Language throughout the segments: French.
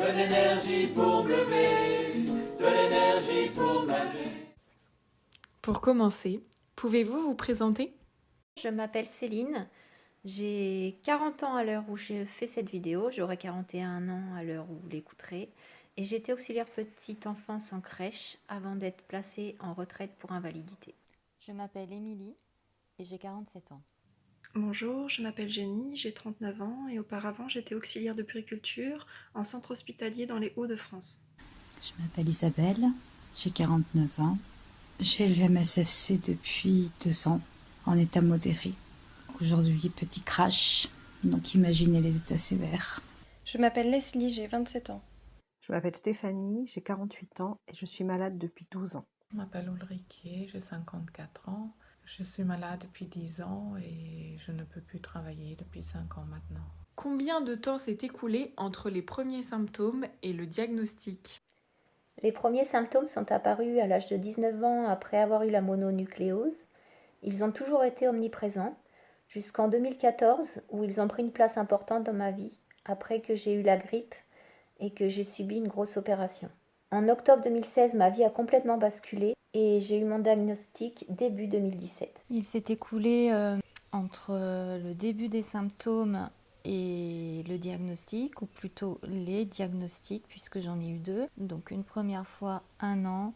de l'énergie pour me lever, de l'énergie pour me Pour commencer, pouvez-vous vous présenter? Je m'appelle Céline, j'ai 40 ans à l'heure où je fais cette vidéo, j'aurai 41 ans à l'heure où vous l'écouterez, et j'étais auxiliaire petite enfance en crèche avant d'être placée en retraite pour invalidité. Je m'appelle Émilie et j'ai 47 ans. Bonjour, je m'appelle Jenny, j'ai 39 ans et auparavant j'étais auxiliaire de puriculture en centre hospitalier dans les Hauts-de-France. Je m'appelle Isabelle, j'ai 49 ans. J'ai le MSFC depuis deux ans, en état modéré. Aujourd'hui, petit crash, donc imaginez les états sévères. Je m'appelle Leslie, j'ai 27 ans. Je m'appelle Stéphanie, j'ai 48 ans et je suis malade depuis 12 ans. Je m'appelle Ulrike, j'ai 54 ans. Je suis malade depuis 10 ans et je ne peux plus travailler depuis 5 ans maintenant. Combien de temps s'est écoulé entre les premiers symptômes et le diagnostic? Les premiers symptômes sont apparus à l'âge de 19 ans après avoir eu la mononucléose. Ils ont toujours été omniprésents, jusqu'en 2014 où ils ont pris une place importante dans ma vie, après que j'ai eu la grippe et que j'ai subi une grosse opération. En octobre 2016, ma vie a complètement basculé et j'ai eu mon diagnostic début 2017. Il s'est écoulé euh, entre le début des symptômes et le diagnostic, ou plutôt les diagnostics, puisque j'en ai eu deux. Donc une première fois un an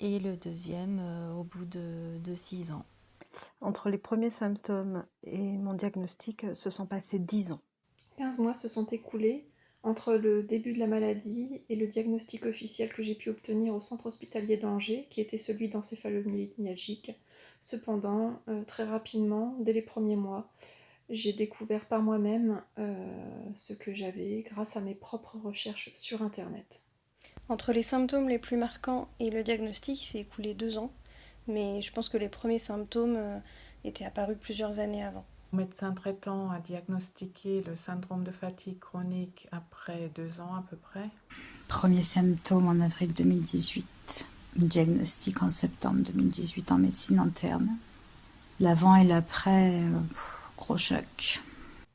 et le deuxième euh, au bout de, de six ans. Entre les premiers symptômes et mon diagnostic, se sont passés dix ans. 15 mois se sont écoulés entre le début de la maladie et le diagnostic officiel que j'ai pu obtenir au centre hospitalier d'Angers, qui était celui d'encéphalomyalgique. Cependant, euh, très rapidement, dès les premiers mois, j'ai découvert par moi-même euh, ce que j'avais grâce à mes propres recherches sur Internet. Entre les symptômes les plus marquants et le diagnostic, s'est écoulé deux ans, mais je pense que les premiers symptômes euh, étaient apparus plusieurs années avant. Médecin traitant a diagnostiqué le syndrome de fatigue chronique après deux ans à peu près. Premier symptôme en avril 2018, diagnostic en septembre 2018 en médecine interne. L'avant et l'après, euh, gros choc.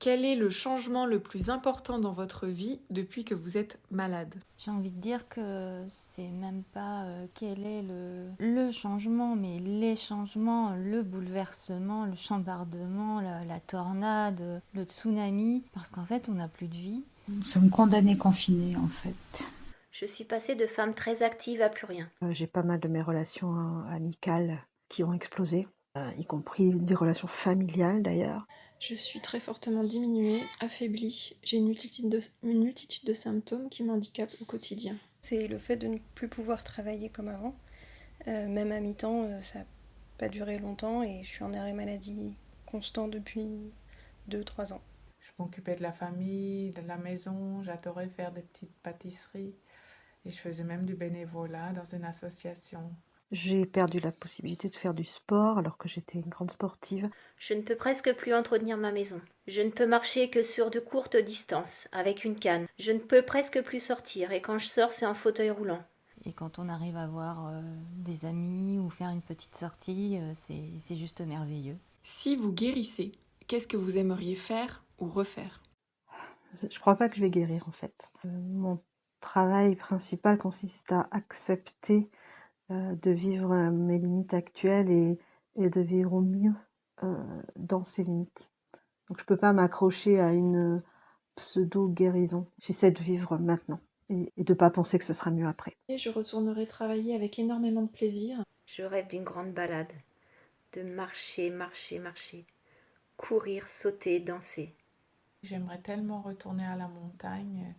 Quel est le changement le plus important dans votre vie depuis que vous êtes malade? J'ai envie de dire que c'est même pas euh, quel est le, le, changement, mais les changements, le bouleversement, le chambardement, la, la tornade, le tsunami, parce qu'en fait on n'a plus de vie. Nous sommes condamnés confinés en fait. Je suis passée de femme très active à plus rien. Euh, J'ai pas mal de mes relations hein, amicales qui ont explosé, y compris des relations familiales d'ailleurs. Je suis très fortement diminuée, affaiblie. J'ai une multitude de, une multitude de symptômes qui m'handicapent au quotidien. C'est le fait de ne plus pouvoir travailler comme avant. Euh, même à mi-temps, euh, ça n'a pas duré longtemps et je suis en arrêt maladie constant depuis 2-3 ans. Je m'occupais de la famille, de la maison, j'adorais faire des petites pâtisseries et je faisais même du bénévolat dans une association. J'ai perdu la possibilité de faire du sport alors que j'étais une grande sportive. Je ne peux presque plus entretenir ma maison. Je ne peux marcher que sur de courtes distances, avec une canne. Je ne peux presque plus sortir, et quand je sors, c'est en fauteuil roulant. Et quand on arrive à voir euh, des amis ou faire une petite sortie, euh, c'est juste merveilleux. Si vous guérissez, qu'est-ce que vous aimeriez faire ou refaire? Je crois pas que je vais guérir en fait. Euh, mon travail principal consiste à accepter euh, de vivre mes limites actuelles et, et de vivre au mieux euh, dans ces limites. Donc je peux pas m'accrocher à une pseudo-guérison. J'essaie de vivre maintenant et, et de pas penser que ce sera mieux après. Et je retournerai travailler avec énormément de plaisir. Je rêve d'une grande balade, de marcher, marcher, marcher, courir, sauter, danser. J'aimerais tellement retourner à la montagne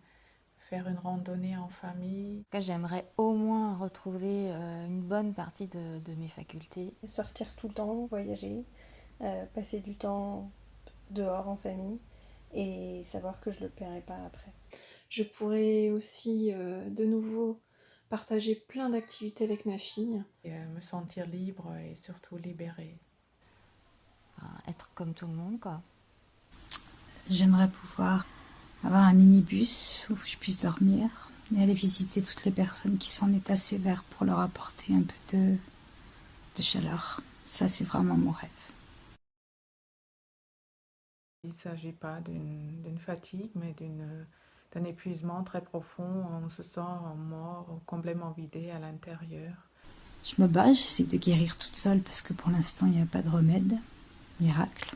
faire une randonnée en famille. J'aimerais au moins retrouver euh, une bonne partie de, de, mes facultés. Sortir tout le temps, voyager, euh, passer du temps dehors en famille et savoir que je ne le paierai pas après. Je pourrais aussi euh, de nouveau partager plein d'activités avec ma fille. Et, me sentir libre et surtout libérée. Enfin, être comme tout le monde quoi. J'aimerais pouvoir avoir un minibus où je puisse dormir et aller visiter toutes les personnes qui sont en état sévère pour leur apporter un peu de, de chaleur. Ça, c'est vraiment mon rêve. Il ne s'agit pas d'une fatigue, mais d'un épuisement très profond. On se sent mort, complètement vidé à l'intérieur. Je me bats, j'essaie de guérir toute seule parce que pour l'instant, il n'y a pas de remède, miracle.